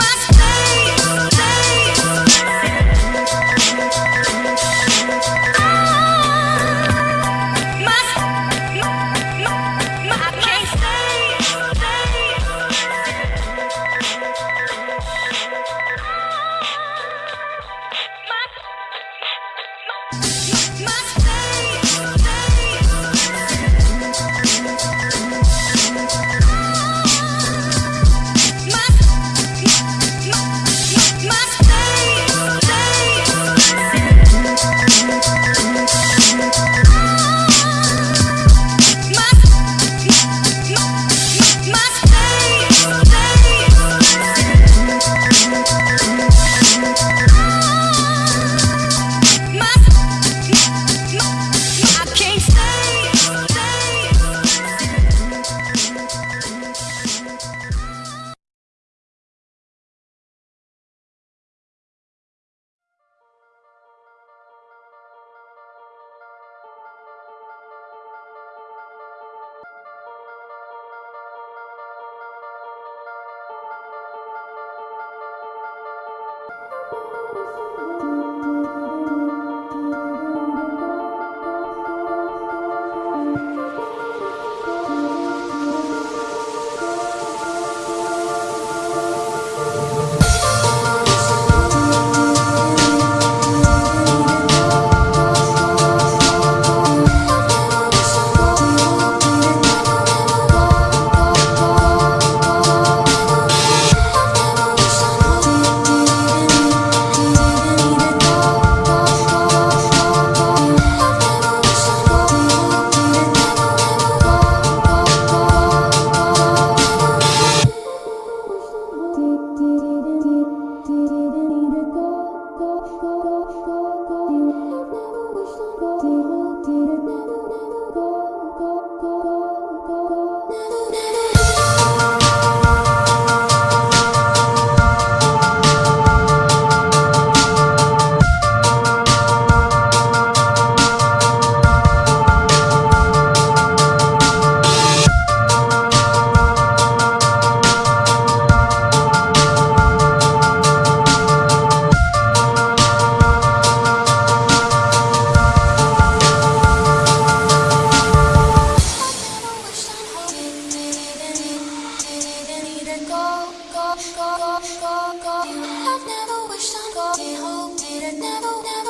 must Oh. You have never wished on God, did hope, did it never, never